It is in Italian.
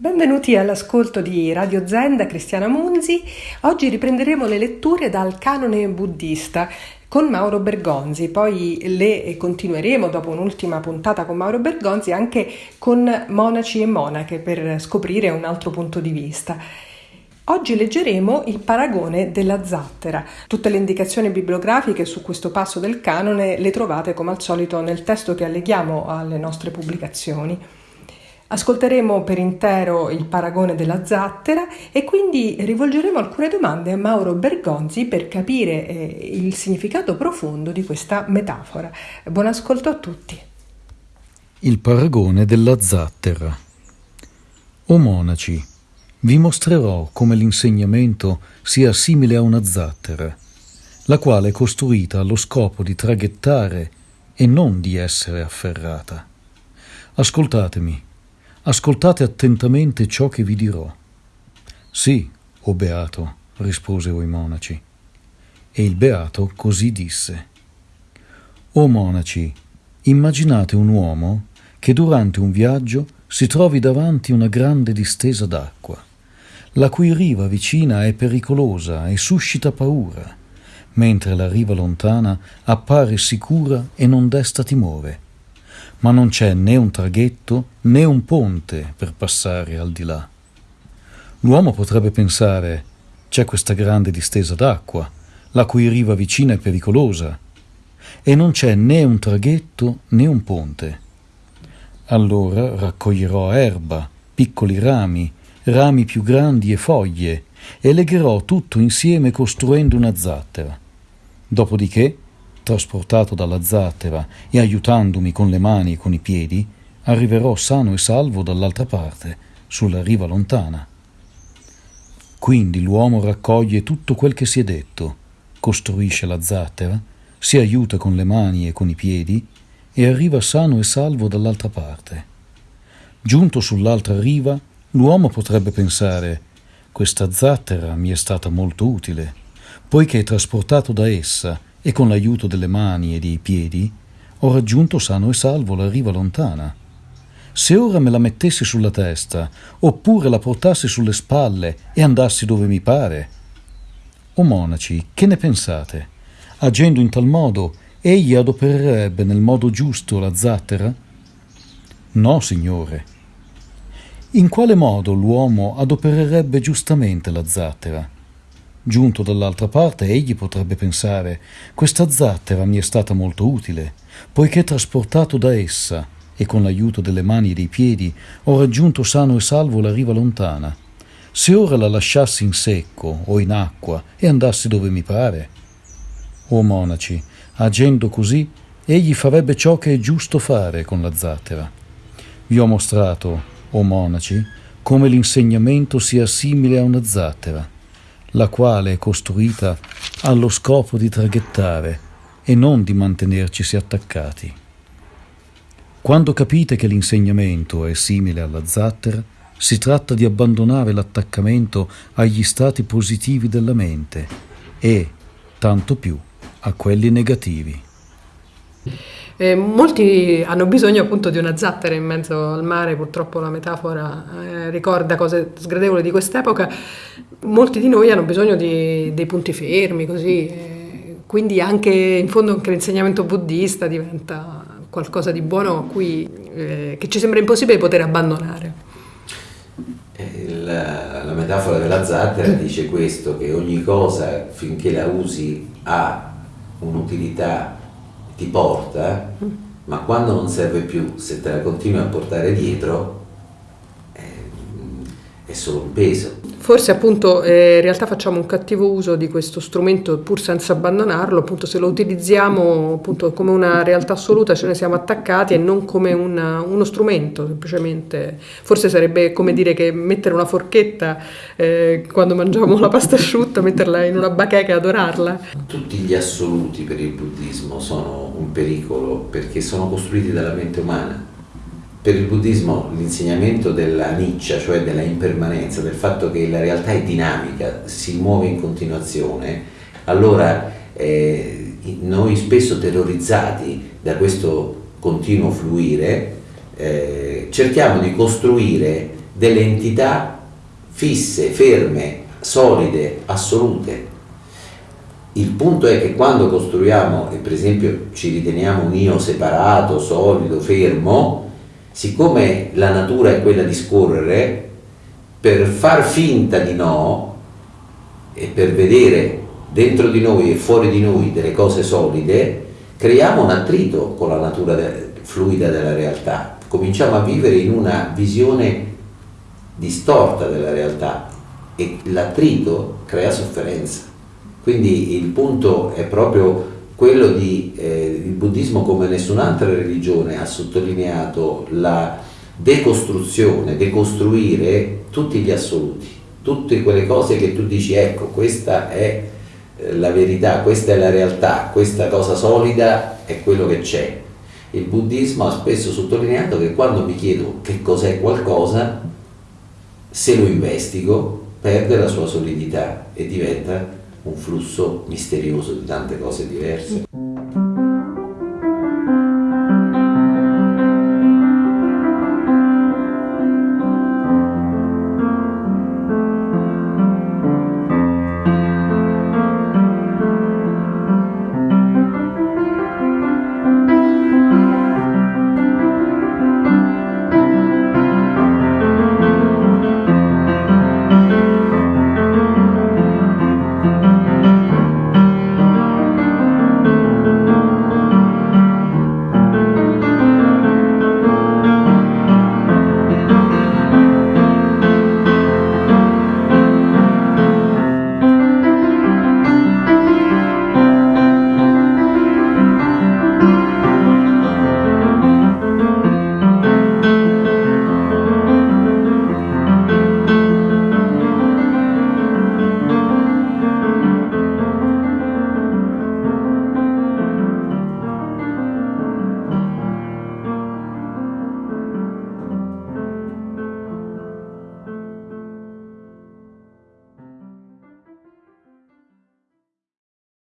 Benvenuti all'ascolto di Radio Zen da Cristiana Munzi. Oggi riprenderemo le letture dal canone buddista con Mauro Bergonzi, poi le continueremo dopo un'ultima puntata con Mauro Bergonzi anche con monaci e monache per scoprire un altro punto di vista. Oggi leggeremo il paragone della zattera. Tutte le indicazioni bibliografiche su questo passo del canone le trovate come al solito nel testo che alleghiamo alle nostre pubblicazioni. Ascolteremo per intero il paragone della zattera e quindi rivolgeremo alcune domande a Mauro Bergonzi per capire eh, il significato profondo di questa metafora. Buon ascolto a tutti. Il paragone della zattera. O monaci, vi mostrerò come l'insegnamento sia simile a una zattera, la quale è costruita allo scopo di traghettare e non di essere afferrata. Ascoltatemi Ascoltate attentamente ciò che vi dirò. Sì, o beato, risposero i monaci. E il beato così disse. O monaci, immaginate un uomo che durante un viaggio si trovi davanti una grande distesa d'acqua, la cui riva vicina è pericolosa e suscita paura, mentre la riva lontana appare sicura e non desta timore ma non c'è né un traghetto né un ponte per passare al di là. L'uomo potrebbe pensare c'è questa grande distesa d'acqua, la cui riva vicina è pericolosa, e non c'è né un traghetto né un ponte. Allora raccoglierò erba, piccoli rami, rami più grandi e foglie, e legherò tutto insieme costruendo una zattera. Dopodiché trasportato dalla zattera e aiutandomi con le mani e con i piedi, arriverò sano e salvo dall'altra parte, sulla riva lontana. Quindi l'uomo raccoglie tutto quel che si è detto, costruisce la zattera, si aiuta con le mani e con i piedi e arriva sano e salvo dall'altra parte. Giunto sull'altra riva, l'uomo potrebbe pensare questa zattera mi è stata molto utile, poiché trasportato da essa e con l'aiuto delle mani e dei piedi ho raggiunto sano e salvo la riva lontana. Se ora me la mettessi sulla testa, oppure la portassi sulle spalle e andassi dove mi pare. O monaci, che ne pensate? Agendo in tal modo, egli adopererebbe nel modo giusto la zattera? No, signore. In quale modo l'uomo adopererebbe giustamente la zattera? Giunto dall'altra parte, egli potrebbe pensare questa zattera mi è stata molto utile, poiché trasportato da essa e con l'aiuto delle mani e dei piedi ho raggiunto sano e salvo la riva lontana. Se ora la lasciassi in secco o in acqua e andassi dove mi pare. O monaci, agendo così, egli farebbe ciò che è giusto fare con la zattera. Vi ho mostrato, o monaci, come l'insegnamento sia simile a una zattera la quale è costruita allo scopo di traghettare e non di mantenercisi attaccati. Quando capite che l'insegnamento è simile alla zattera, si tratta di abbandonare l'attaccamento agli stati positivi della mente e, tanto più, a quelli negativi. Eh, molti hanno bisogno appunto di una zattera in mezzo al mare, purtroppo la metafora eh, ricorda cose sgradevoli di quest'epoca. Molti di noi hanno bisogno di, dei punti fermi, così. Eh, quindi anche in fondo anche l'insegnamento buddista diventa qualcosa di buono cui, eh, che ci sembra impossibile poter abbandonare. La, la metafora della zattera dice questo, che ogni cosa finché la usi ha un'utilità ti porta, ma quando non serve più, se te la continui a portare dietro, è, è solo un peso. Forse appunto eh, in realtà facciamo un cattivo uso di questo strumento pur senza abbandonarlo, appunto se lo utilizziamo appunto come una realtà assoluta ce ne siamo attaccati e non come una, uno strumento semplicemente. Forse sarebbe come dire che mettere una forchetta eh, quando mangiamo la pasta asciutta, metterla in una bacheca e adorarla. Tutti gli assoluti per il buddismo sono un pericolo perché sono costruiti dalla mente umana per il buddismo l'insegnamento della niccia, cioè della impermanenza, del fatto che la realtà è dinamica, si muove in continuazione, allora eh, noi spesso terrorizzati da questo continuo fluire eh, cerchiamo di costruire delle entità fisse, ferme, solide, assolute. Il punto è che quando costruiamo, e per esempio ci riteniamo un io separato, solido, fermo, siccome la natura è quella di scorrere, per far finta di no e per vedere dentro di noi e fuori di noi delle cose solide, creiamo un attrito con la natura fluida della realtà. Cominciamo a vivere in una visione distorta della realtà e l'attrito crea sofferenza. Quindi il punto è proprio quello di eh, il buddismo come nessun'altra religione ha sottolineato la decostruzione, decostruire tutti gli assoluti, tutte quelle cose che tu dici ecco questa è eh, la verità, questa è la realtà, questa cosa solida è quello che c'è. Il buddismo ha spesso sottolineato che quando mi chiedo che cos'è qualcosa, se lo investigo, perde la sua solidità e diventa un flusso misterioso di tante cose diverse.